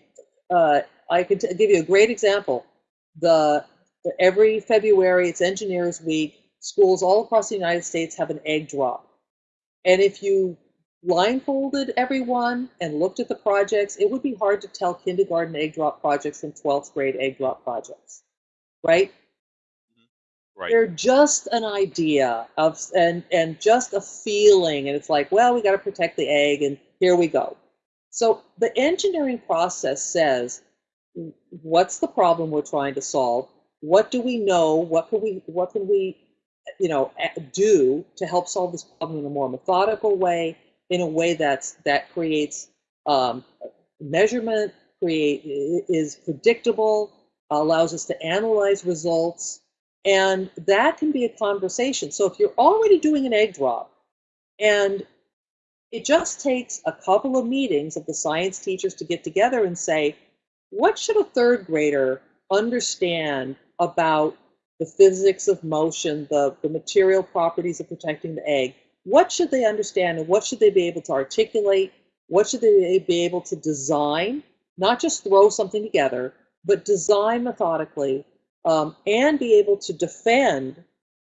uh, I could give you a great example. The, the every February, it's Engineers Week. Schools all across the United States have an egg drop. And if you blindfolded everyone and looked at the projects, it would be hard to tell kindergarten egg drop projects from 12th grade egg drop projects, right? Right. They're just an idea of and and just a feeling, and it's like, well, we got to protect the egg, and here we go. So the engineering process says, what's the problem we're trying to solve? What do we know? What can we what can we you know do to help solve this problem in a more methodical way in a way that's that creates um, measurement create is predictable allows us to analyze results and that can be a conversation so if you're already doing an egg drop and it just takes a couple of meetings of the science teachers to get together and say what should a third grader understand about the physics of motion, the, the material properties of protecting the egg. What should they understand and what should they be able to articulate? What should they be able to design? Not just throw something together, but design methodically um, and be able to defend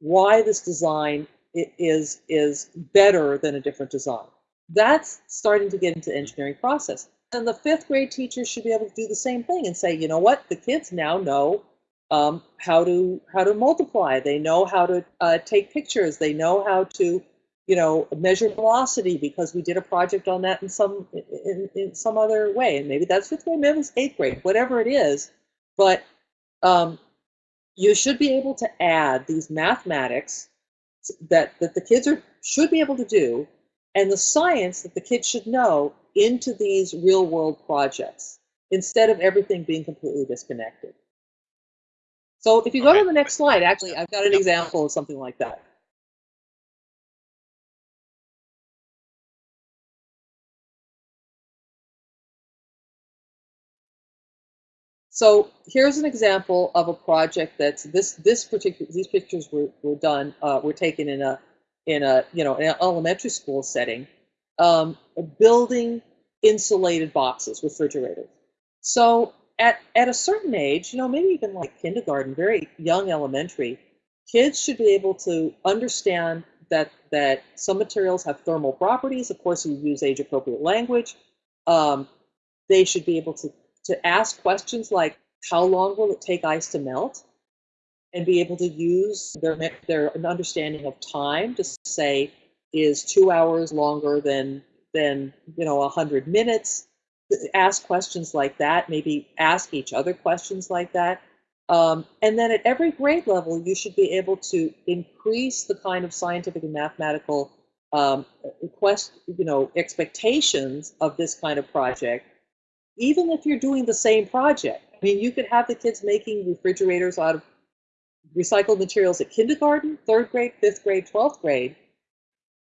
why this design is, is better than a different design. That's starting to get into engineering process. And the fifth grade teachers should be able to do the same thing and say, you know what, the kids now know um, how to how to multiply. They know how to uh, take pictures. They know how to, you know, measure velocity because we did a project on that in some in, in some other way. And maybe that's fifth grade, maybe it's eighth grade, whatever it is. But um, you should be able to add these mathematics that that the kids are should be able to do, and the science that the kids should know into these real world projects instead of everything being completely disconnected. So if you go Okay. to the next slide, actually, I've got an example of something like that. So here's an example of a project that's this this particular these pictures were, were done uh, were taken in a in a you know an elementary school setting, um, building insulated boxes, refrigerators. So at at a certain age, you know, maybe even like kindergarten, very young elementary, kids should be able to understand that that some materials have thermal properties. Of course, you use age appropriate language. Um, they should be able to to ask questions like how long will it take ice to melt? And be able to use their their understanding of time to say is two hours longer than than you know a hundred minutes? Ask questions like that maybe ask each other questions like that. Um, and then at every grade level you should be able to increase the kind of scientific and mathematical um, quest you know expectations of this kind of project even if you're doing the same project. I mean, you could have the kids making refrigerators out of recycled materials at kindergarten, third grade, fifth grade, 12th grade,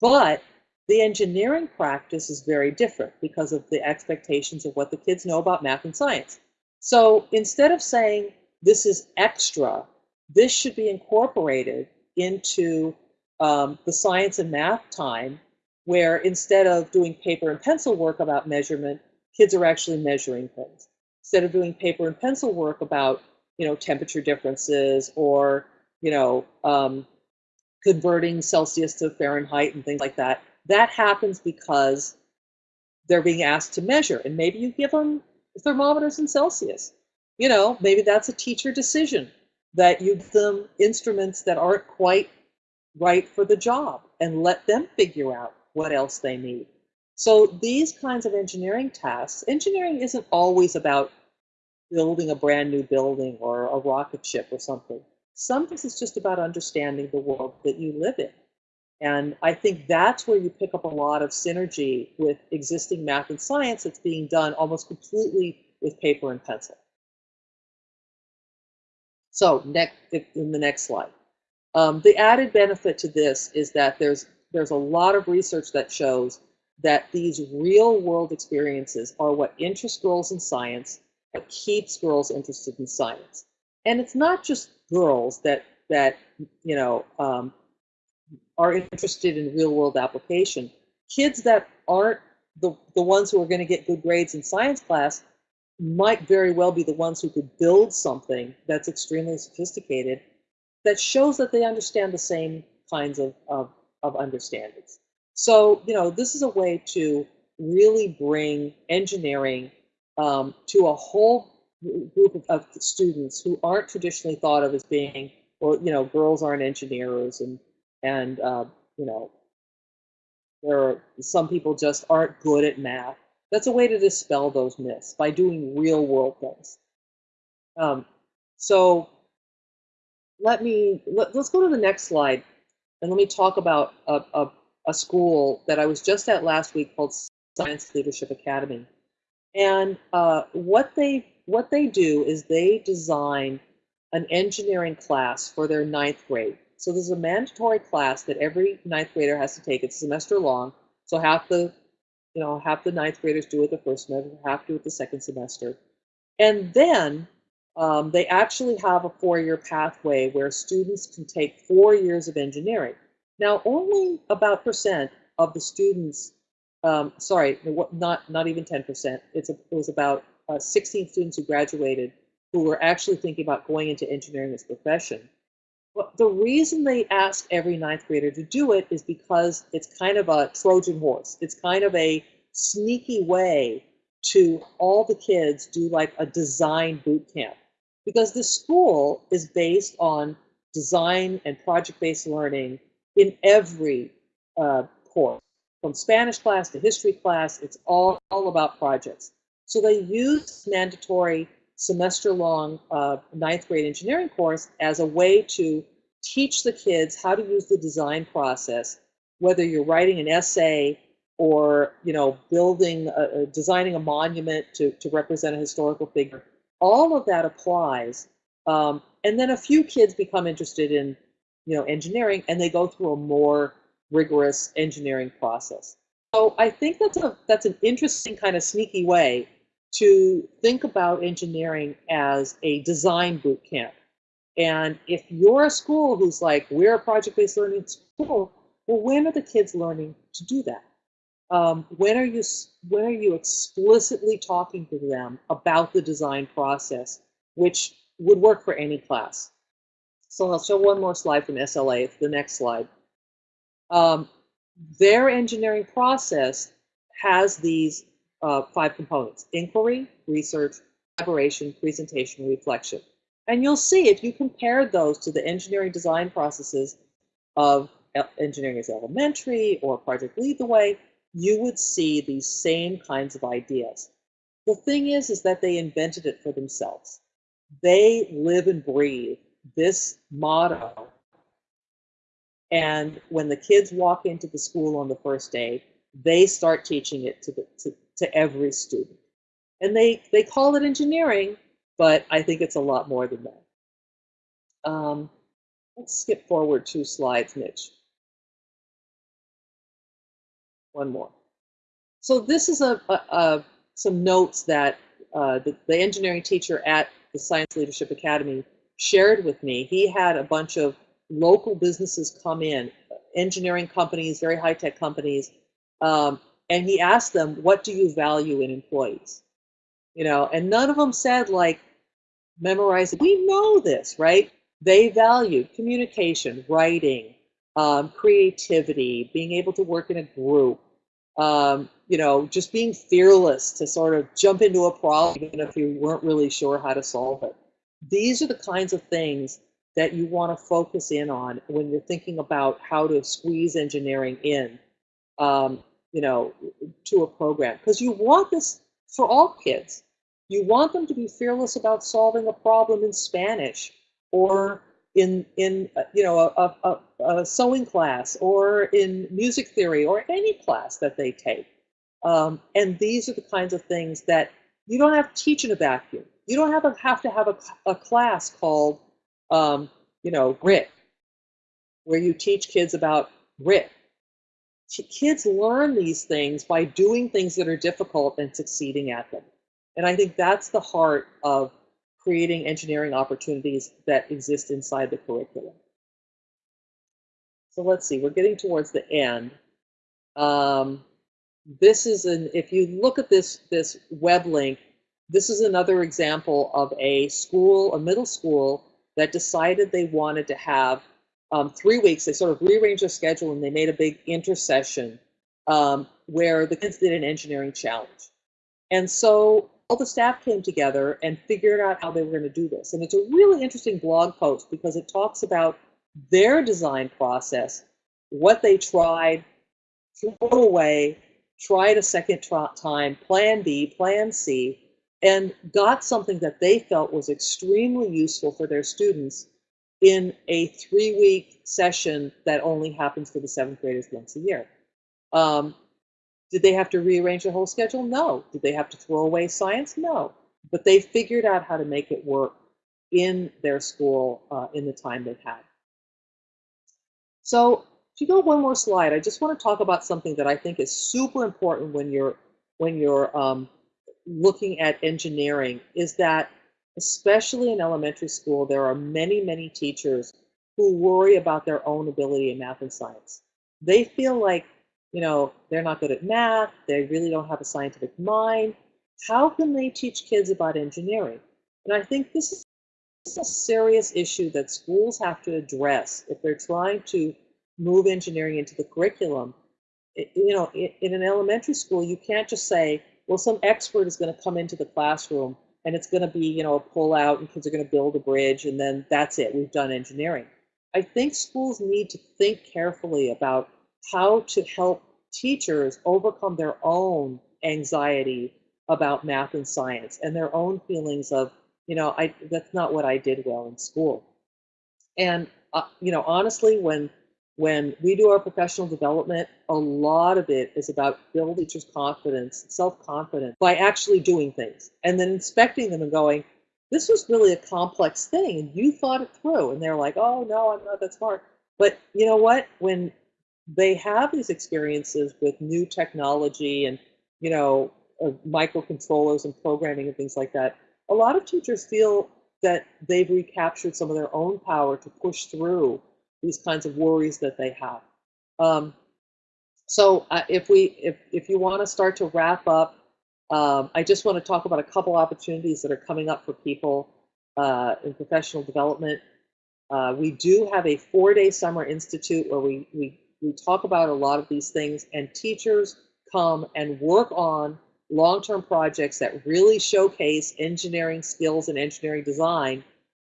but the engineering practice is very different because of the expectations of what the kids know about math and science. So instead of saying this is extra, this should be incorporated into um, the science and math time where instead of doing paper and pencil work about measurement, kids are actually measuring things. Instead of doing paper and pencil work about, you know, temperature differences or, you know, um, converting Celsius to Fahrenheit and things like that, that happens because they're being asked to measure. And maybe you give them thermometers in Celsius. You know, maybe that's a teacher decision that you give them instruments that aren't quite right for the job and let them figure out what else they need. So these kinds of engineering tasks, engineering isn't always about building a brand new building or a rocket ship or something. Sometimes it's just about understanding the world that you live in. And I think that's where you pick up a lot of synergy with existing math and science that's being done almost completely with paper and pencil. So next, in the next slide. Um, the added benefit to this is that there's there's a lot of research that shows that these real world experiences are what interest girls in science, what keeps girls interested in science. And it's not just girls that that you know um, are interested in real world application. Kids that aren't the, the ones who are going to get good grades in science class might very well be the ones who could build something that's extremely sophisticated that shows that they understand the same kinds of, of, of understandings. So, you know, this is a way to really bring engineering um, to a whole group of, of, students who aren't traditionally thought of as being, well, you know, girls aren't engineers and, and uh, you know, there are some people just aren't good at math. That's a way to dispel those myths by doing real world things. Um, so let me, let, us go to the next slide and let me talk about a, a, a school that I was just at last week called Science Leadership Academy. And uh, what they what they do is they design an engineering class for their ninth grade. So there's a mandatory class that every ninth grader has to take. It's semester long. So half the you know, half the ninth graders do it the first semester, half do it the second semester. And then um, they actually have a four-year pathway where students can take four years of engineering. Now, only about percent of the students, um, sorry, not not even 10%. It's it was about uh, 16 students who graduated who were actually thinking about going into engineering as a profession. Well, the reason they ask every ninth grader to do it is because it's kind of a Trojan horse. It's kind of a sneaky way to all the kids do like a design boot camp. Because the school is based on design and project-based learning in every uh, course. From Spanish class to history class, it's all, all about projects. So they use mandatory semester-long uh, ninth grade engineering course as a way to teach the kids how to use the design process, whether you're writing an essay or you know building, a, designing a monument to, to represent a historical figure. All of that applies. Um, and then a few kids become interested in you know engineering and they go through a more rigorous engineering process. So I think that's a that's an interesting kind of sneaky way to think about engineering as a design boot camp. And if you're a school who's like, we're a project-based learning school, well, when are the kids learning to do that? Um, when are you when are you explicitly talking to them about the design process, which would work for any class? So I'll show one more slide from SLA. The next slide. Um, their engineering process has these uh, five components, inquiry, research, collaboration, presentation, reflection. And you'll see if you compare those to the engineering design processes of engineering as elementary or project lead the way, you would see these same kinds of ideas. The thing is, is that they invented it for themselves. They live and breathe this motto. And when the kids walk into the school on the first day, they start teaching it to, the, to, to every student. And they, they call it engineering, but I think it's a lot more than that. Um, let's skip forward two slides, Mitch. One more. So this is a, a, a some notes that uh, the, the engineering teacher at the Science Leadership Academy shared with me. He had a bunch of local businesses come in, engineering companies, very high-tech companies, Um, and he asked them, "What do you value in employees?" You know, and none of them said like memorize. We know this, right? They valued communication, writing, um, creativity, being able to work in a group, um, you know, just being fearless to sort of jump into a problem even if you weren't really sure how to solve it. These are the kinds of things that you want to focus in on when you're thinking about how to squeeze engineering in, um, you know, to a program. Because you want this for all kids. You want them to be fearless about solving a problem in Spanish or in in uh, you know a, a, a, sewing class or in music theory or any class that they take. Um, and these are the kinds of things that you don't have to teach in a vacuum. You don't have, have to have a, a class called um, you know grit, where you teach kids about grit. Kids learn these things by doing things that are difficult and succeeding at them. And I think that's the heart of creating engineering opportunities that exist inside the curriculum. So let's see, we're getting towards the end. Um, this is an, if you look at this, this web link, this is another example of a school, a middle school, that decided they wanted to have um, three weeks. They sort of rearranged their schedule and they made a big intersession um, where the kids did an engineering challenge. And so all the staff came together and figured out how they were going to do this. And it's a really interesting blog post because it talks about their design process, what they tried, threw away, tried a second time, plan B, plan C, and got something that they felt was extremely useful for their students in a three week session that only happens for the seventh graders once a year. Um, did they have to rearrange the whole schedule? No. Did they have to throw away science? No. But they figured out how to make it work in their school uh, in the time they've had. So if you go one more slide, I just want to talk about something that I think is super important when you're when you're um, looking at engineering is that especially in elementary school, there are many, many teachers who worry about their own ability in math and science. They feel like you know, they're not good at math, they really don't have a scientific mind. How can they teach kids about engineering? And I think this is a serious issue that schools have to address if they're trying to move engineering into the curriculum. It, you know, in an elementary school, you can't just say, well, some expert is going to come into the classroom and it's going to be, you know, a pull out and kids are going to build a bridge and then that's it, we've done engineering. I think schools need to think carefully about how to help teachers overcome their own anxiety about math and science and their own feelings of, you know, I that's not what I did well in school. And uh, you know, honestly, when when we do our professional development, a lot of it is about building teachers' confidence, self-confidence by actually doing things and then inspecting them and going, this was really a complex thing and you thought it through. And they're like, oh no, I'm not that smart. But you know what? When they have these experiences with new technology and you know uh, microcontrollers and programming and things like that a lot of teachers feel that they've recaptured some of their own power to push through these kinds of worries that they have um, so uh, if we if, if you want to start to wrap up um, i just want to talk about a couple opportunities that are coming up for people uh, in professional development uh, we do have a four-day summer institute where we, we we talk about a lot of these things, and teachers come and work on long-term projects that really showcase engineering skills and engineering design,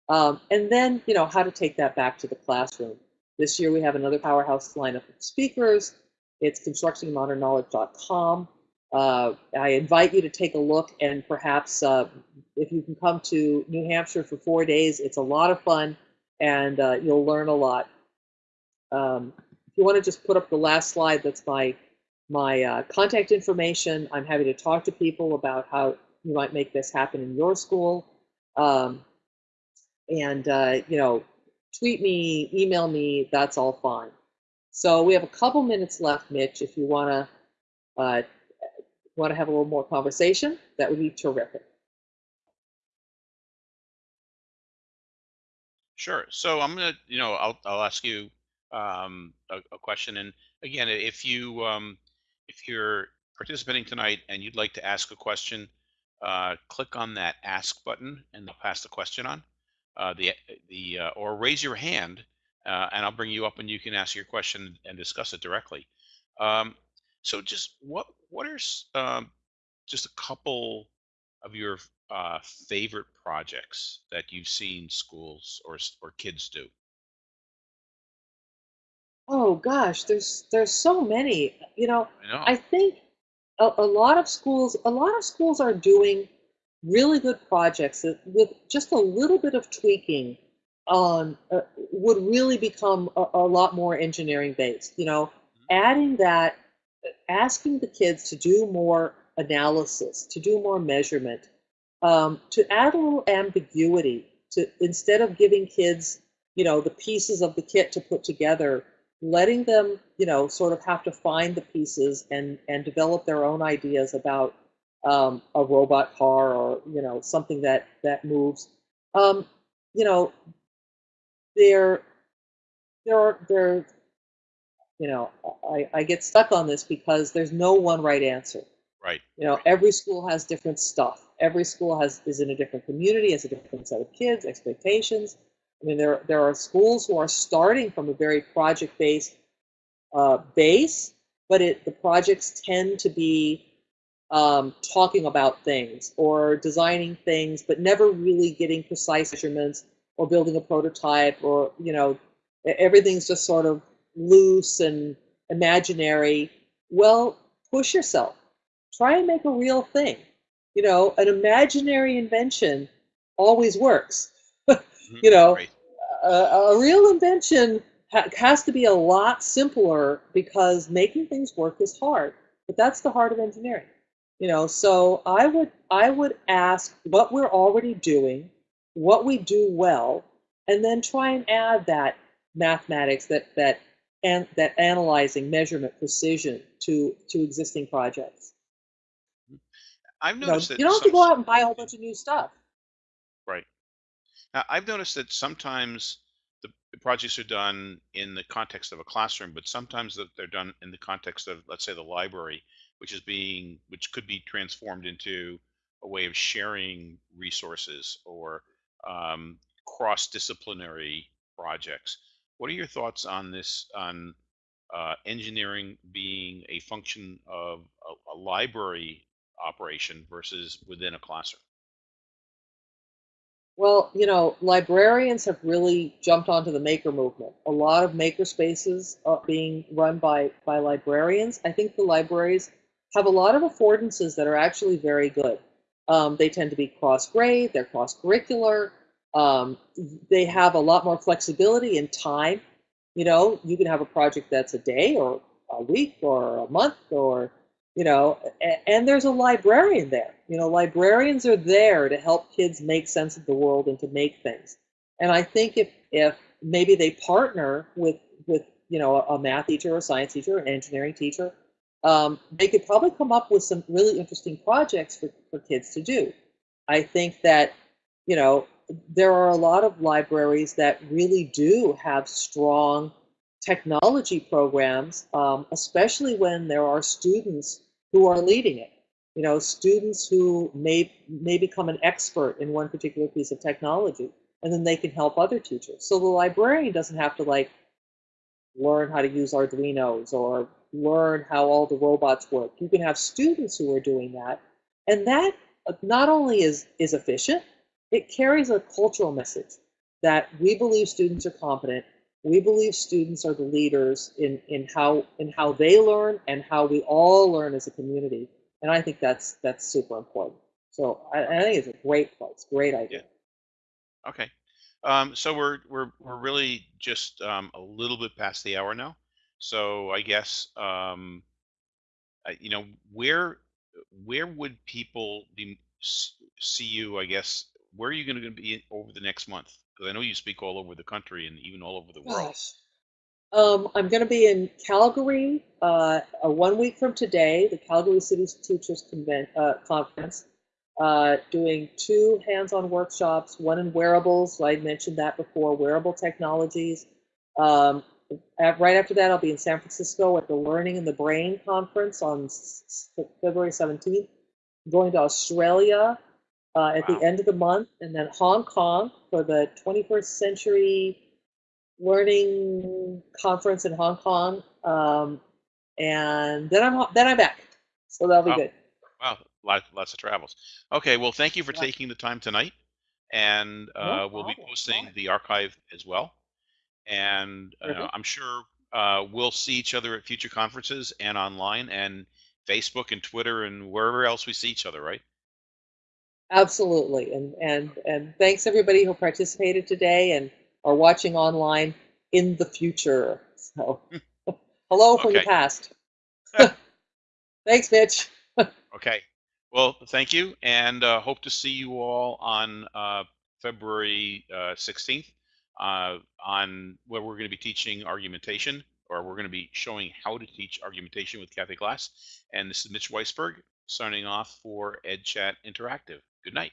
um, and then you know how to take that back to the classroom. This year we have another powerhouse lineup of speakers. It's constructingmodernknowledge.com. Uh, I invite you to take a look and perhaps uh, if you can come to New Hampshire for four days, it's a lot of fun and uh, you'll learn a lot. Um, if you want to just put up the last slide, that's my my uh, contact information. I'm happy to talk to people about how you might make this happen in your school. Um, and, uh, you know, tweet me, email me, that's all fine. So we have a couple minutes left, Mitch, if you want to uh, want to have a little more conversation, that would be terrific. Sure. So I'm gonna, you know, I'll I'll ask you um, a, a question. And again, if you um, if you're participating tonight and you'd like to ask a question, uh, click on that ask button and they'll pass the question on. Uh, the the uh, or raise your hand uh, and I'll bring you up and you can ask your question and discuss it directly. Um, so just what what are um, just a couple of your uh, favorite projects that you've seen schools or or kids do? Oh gosh, there's there's so many. You know, I know. I think a, a lot of schools a lot of schools are doing really good projects that with just a little bit of tweaking on uh, would really become a, a lot more engineering based. You know, adding that, asking the kids to do more analysis, to do more measurement, um, to add a little ambiguity to instead of giving kids, you know, the pieces of the kit to put together, letting them, you know, sort of have to find the pieces and and develop their own ideas about um, a robot car or you know something that that moves. Um, you know, there there are there you know I, I get stuck on this because there's no one right answer Right. you know, Right. every school has different stuff. Every school has is in a different community, has a different set of kids, expectations. I mean, there there are schools who are starting from a very project-based uh, base, but it the projects tend to be um, talking about things or designing things, but never really getting precise measurements or building a prototype or you know, everything's just sort of loose and imaginary. Well, push yourself try and make a real thing. You know, an imaginary invention always works. <laughs> You know, Right. a, a real invention ha- has to be a lot simpler because making things work is hard. But that's the heart of engineering. You know, so I would I would ask what we're already doing, what we do well, and then try and add that mathematics, that that and that analyzing, measurement, precision to to existing projects. I've You know, noticed that you don't have to go out and buy a whole bunch of new stuff. right. Now, I've noticed that sometimes the, the projects are done in the context of a classroom, but sometimes that they're done in the context of, let's say, the library, which is being, which could be transformed into a way of sharing resources or um, cross-disciplinary projects. What are your thoughts on this, on uh, engineering being a function of a, a library operation versus within a classroom? Well, you know, librarians have really jumped onto the maker movement. A lot of maker spaces are being run by by librarians. I think the libraries have a lot of affordances that are actually very good. Um, they tend to be cross grade, they're cross curricular. Um, they have a lot more flexibility in time. You know, you can have a project that's a day or a week or a month or you know a- and there's a librarian there you know librarians are there to help kids make sense of the world and to make things and i think if if maybe they partner with with you know a, math teacher a science teacher an engineering teacher um, they could probably come up with some really interesting projects for, for kids to do i think that you know there are a lot of libraries that really do have strong technology programs, um, especially when there are students who are leading it. You know, students who may may become an expert in one particular piece of technology, and then they can help other teachers. So the librarian doesn't have to like learn how to use Arduinos or learn how all the robots work. You can have students who are doing that, and that uh, not only is is efficient, it carries a cultural message that we believe students are competent. We believe students are the leaders in in how in how they learn and how we all learn as a community. And I think that's that's super important. So I, I think it's a great place, great Yeah. idea. Okay. Um, so we're we're we're really just um, a little bit past the hour now. So I guess um, I- you know where where would people be see you? I guess where are you going to be over the next month? Because I know you speak all over the country and even all over the world. Um, I'm going to be in Calgary uh, uh, one week from today, the Calgary City Teachers Conven- uh, Conference, uh, doing two hands-on workshops, one in wearables, I mentioned that before, wearable technologies, um, right after that, I'll be in San Francisco at the Learning and the Brain conference on February 17th. Going to Australia uh, at Wow. the end of the month, and then Hong Kong for the 21st Century Learning Conference in Hong Kong. Um, and then I'm then I'm back, so that'll be Wow. good. Wow, lots, lots of travels. Okay, well, thank you for Yeah. taking the time tonight, and uh, we'll be posting the archive as well. And uh, Perfect. I'm sure uh, we'll see each other at future conferences and online and Facebook and Twitter and wherever else we see each other, right? Absolutely, and and and thanks everybody who participated today and are watching online in the future. So, <laughs> hello from the past. <laughs> thanks, Mitch. <laughs> Okay. Well, thank you, and uh, hope to see you all on uh, February uh, 16th uh, on where we're going to be teaching argumentation, or we're going to be showing how to teach argumentation with Kathy Glass. And this is Mitch Weisberg signing off for EdChat Interactive. Good night.